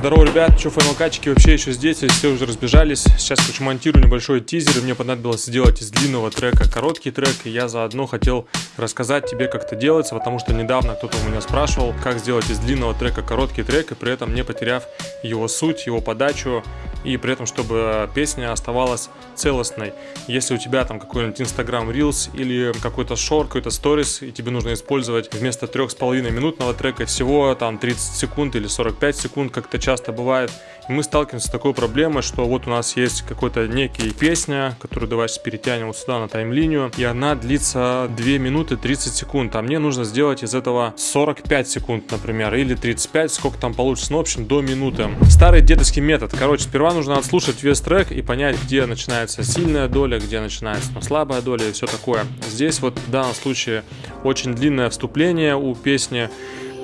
Здорово, ребят, что файлокатчики вообще еще здесь, все уже разбежались. Сейчас, короче, монтирую небольшой тизер, и мне понадобилось сделать из длинного трека короткий трек, и я заодно хотел рассказать тебе, как это делается, потому что недавно кто-то у меня спрашивал, как сделать из длинного трека короткий трек, и при этом не потеряв его суть, его подачу, и при этом, чтобы песня оставалась целостной. Если у тебя там какой-нибудь Instagram Reels или какой-то шорт, какой-то сторис, и тебе нужно использовать вместо 3,5 минутного трека всего там 30 секунд или 45 секунд, как это часто бывает, и мы сталкиваемся с такой проблемой, что вот у нас есть какой-то некий песня, которую давайте перетянем вот сюда на тайм-линию, и она длится 2 минуты 30 секунд, а мне нужно сделать из этого 45 секунд, например, или 35, сколько там получится, ну, в общем, до минуты. Старый дедовский метод. Короче, сперва нужно отслушать весь трек и понять, где начинается сильная доля, где начинается ну, слабая доля и все такое. Здесь вот в данном случае очень длинное вступление у песни,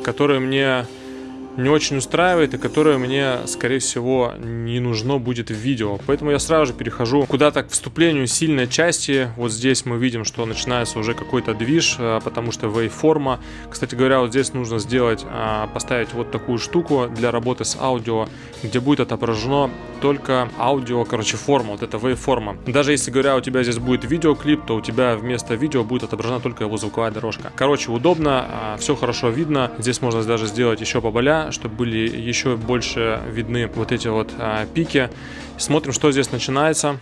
которое мне не очень устраивает и которое мне, скорее всего, не нужно будет в видео. Поэтому я сразу же перехожу куда-то к вступлению сильной части. Вот здесь мы видим, что начинается уже какой-то движ, э, потому что waveforma. Кстати говоря, вот здесь нужно сделать, э, поставить вот такую штуку для работы с аудио, где будет отображено только аудио, короче, форма, вот это waveforma. Даже если, говоря, у тебя здесь будет видеоклип, то у тебя вместо видео будет отображена только его звуковая дорожка. Короче, удобно, э, все хорошо видно. Здесь можно даже сделать еще поболя, чтобы были еще больше видны вот эти вот а, пики. Смотрим, что здесь начинается.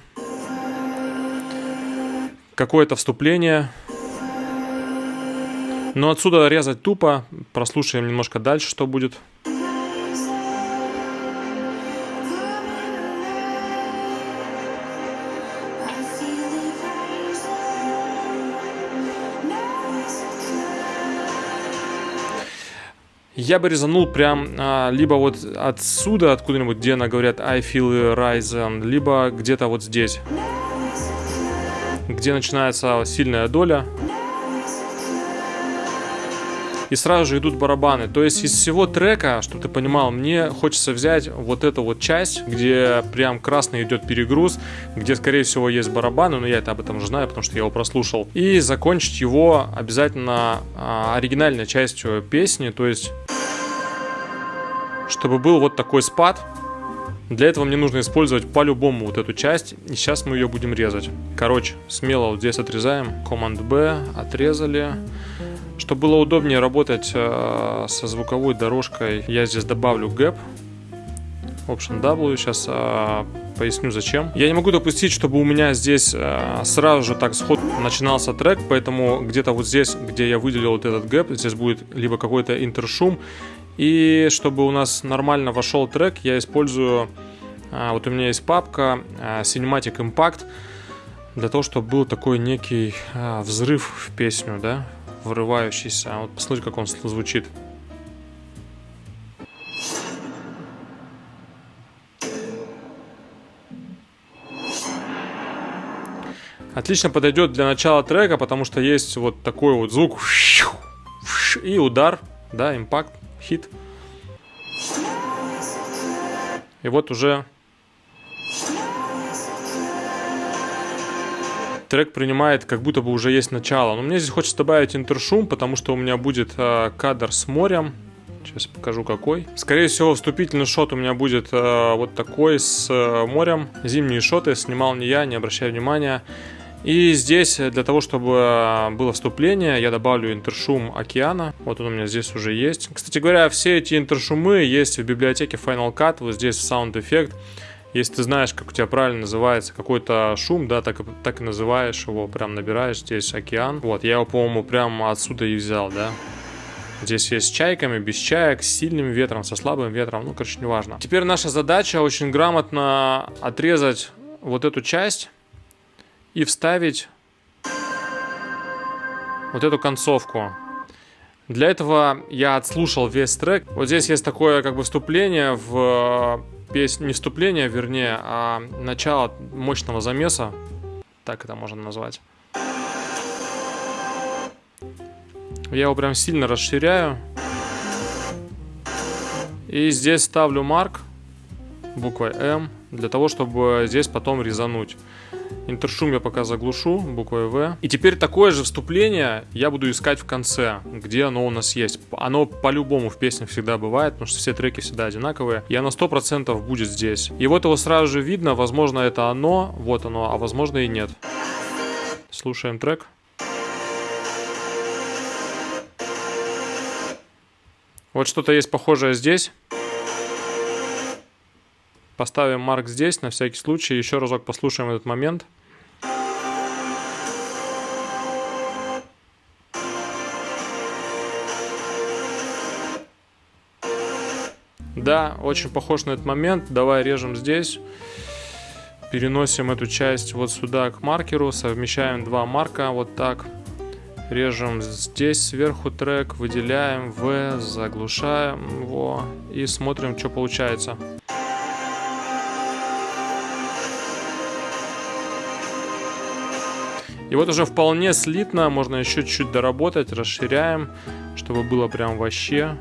Какое-то вступление. Но отсюда резать тупо. Прослушаем немножко дальше, что будет. Я бы резанул прям а, либо вот отсюда, откуда-нибудь, где она говорят I feel rising, либо где-то вот здесь, где начинается сильная доля. И сразу же идут барабаны. То есть из всего трека, чтобы ты понимал, мне хочется взять вот эту вот часть, где прям красный идет перегруз, где, скорее всего, есть барабаны, но я это об этом уже знаю, потому что я его прослушал. И закончить его обязательно а, оригинальной частью песни, то есть чтобы был вот такой спад. Для этого мне нужно использовать по-любому вот эту часть, и сейчас мы ее будем резать. Короче, смело вот здесь отрезаем, Command-B, отрезали. Чтобы было удобнее работать э, со звуковой дорожкой, я здесь добавлю gap, Option W, сейчас э, поясню зачем. Я не могу допустить, чтобы у меня здесь э, сразу же так с ходу начинался трек, поэтому где-то вот здесь, где я выделил вот этот gap, здесь будет либо какой-то интершум, и чтобы у нас нормально вошел трек, я использую, а, вот у меня есть папка а, Cinematic Impact, для того, чтобы был такой некий а, взрыв в песню, да, врывающийся. Вот посмотрите, как он звучит. Отлично подойдет для начала трека, потому что есть вот такой вот звук и удар, да, импакт хит. И вот уже трек принимает, как будто бы уже есть начало. Но мне здесь хочется добавить интершум, потому что у меня будет э, кадр с морем. Сейчас покажу какой. Скорее всего, вступительный шот у меня будет э, вот такой с э, морем. Зимние шоты снимал не я, не обращай внимания. И здесь для того, чтобы а, было вступление, я добавлю интершум океана. Вот он у меня здесь уже есть. Кстати говоря, все эти интершумы есть в библиотеке Final Cut, вот здесь Sound Effect. Если ты знаешь, как у тебя правильно называется какой-то шум, да, так, так и называешь его, прям набираешь здесь океан. Вот, я его, по-моему, прямо отсюда и взял, да. Здесь есть с чайками, без чаек, с сильным ветром, со слабым ветром, ну, короче, неважно. Теперь наша задача очень грамотно отрезать вот эту часть и вставить вот эту концовку. Для этого я отслушал весь трек. Вот здесь есть такое как бы вступление в э, песню, не вступление, вернее, а начало мощного замеса. Так это можно назвать. Я его прям сильно расширяю. И здесь ставлю марк буквой М для того, чтобы здесь потом резануть. Интершум я пока заглушу буквой В. И теперь такое же вступление я буду искать в конце, где оно у нас есть. Оно по-любому в песнях всегда бывает, потому что все треки всегда одинаковые. И оно 100% будет здесь. И вот его сразу же видно, возможно это оно, вот оно, а возможно и нет. Слушаем трек. Вот что-то есть похожее здесь. Поставим марк здесь, на всякий случай. Еще разок послушаем этот момент. Да, очень похож на этот момент. Давай режем здесь. Переносим эту часть вот сюда к маркеру. Совмещаем два марка вот так. Режем здесь сверху трек, выделяем В, заглушаем его и смотрим, что получается. И вот уже вполне слитно, можно еще чуть-чуть доработать, расширяем, чтобы было прям вообще.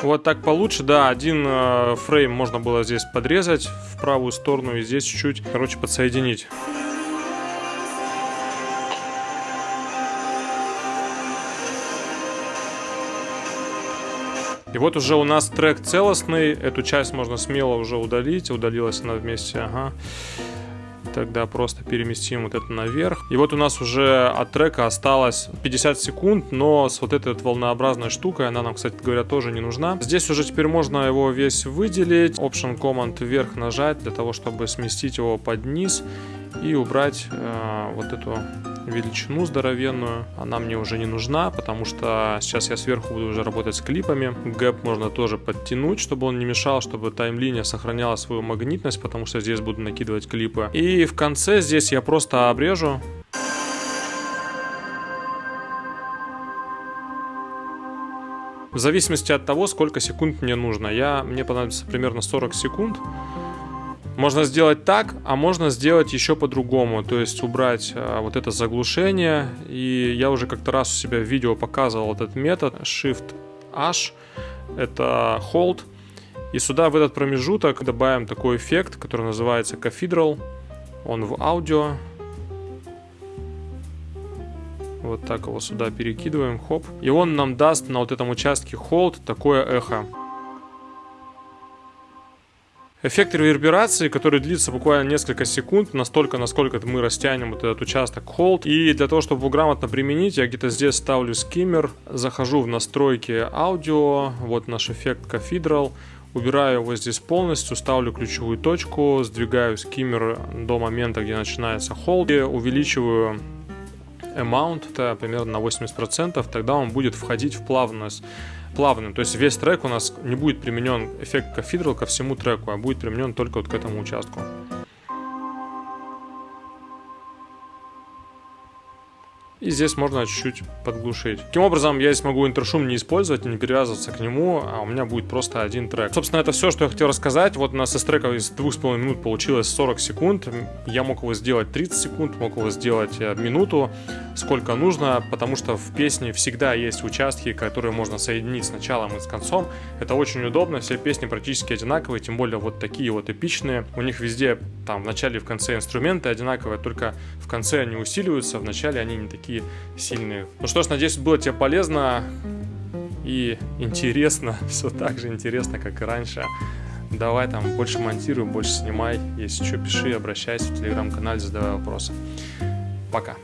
Вот так получше, да, один э, фрейм можно было здесь подрезать в правую сторону и здесь чуть-чуть, короче, подсоединить. И вот уже у нас трек целостный. Эту часть можно смело уже удалить. Удалилась она вместе, ага. Тогда просто переместим вот это наверх. И вот у нас уже от трека осталось 50 секунд, но с вот этой вот волнообразной штукой, она нам, кстати говоря, тоже не нужна. Здесь уже теперь можно его весь выделить. Option Command вверх нажать для того, чтобы сместить его под низ и убрать э, вот эту величину здоровенную. Она мне уже не нужна, потому что сейчас я сверху буду уже работать с клипами. Гэп можно тоже подтянуть, чтобы он не мешал, чтобы таймлиния сохраняла свою магнитность, потому что здесь буду накидывать клипы. И в конце здесь я просто обрежу В зависимости от того, сколько секунд мне нужно. Я, мне понадобится примерно 40 секунд. Можно сделать так, а можно сделать еще по-другому. То есть убрать а, вот это заглушение. И я уже как-то раз у себя в видео показывал этот метод. Shift-H. Это Hold. И сюда в этот промежуток добавим такой эффект, который называется Cathedral. Он в аудио. Вот так его сюда перекидываем, хоп. И он нам даст на вот этом участке hold такое эхо. Эффект реверберации, который длится буквально несколько секунд, настолько, насколько мы растянем вот этот участок hold. И для того, чтобы его грамотно применить, я где-то здесь ставлю скиммер, захожу в настройки аудио, вот наш эффект Cathedral, убираю его здесь полностью, ставлю ключевую точку, сдвигаю скиммер до момента, где начинается hold, и увеличиваю amount, это примерно на 80%, тогда он будет входить в плавность плавным. То есть весь трек у нас не будет применен эффект кафедрал ко всему треку, а будет применен только вот к этому участку. И здесь можно чуть-чуть подглушить. Таким образом, я здесь могу интершум не использовать, не привязываться к нему, а у меня будет просто один трек. Собственно, это все, что я хотел рассказать. Вот у нас из трека из 2,5 минут получилось 40 секунд. Я мог его сделать 30 секунд, мог его сделать э, минуту, сколько нужно, потому что в песне всегда есть участки, которые можно соединить с началом и с концом. Это очень удобно, все песни практически одинаковые, тем более вот такие вот эпичные. У них везде там в начале и в конце инструменты одинаковые, только в конце они усиливаются, в начале они не такие такие сильные. Ну что ж, надеюсь, было тебе полезно и интересно. Все так же интересно, как и раньше. Давай там больше монтируй, больше снимай. Если что, пиши, обращайся в телеграм-канале, задавай вопросы. Пока.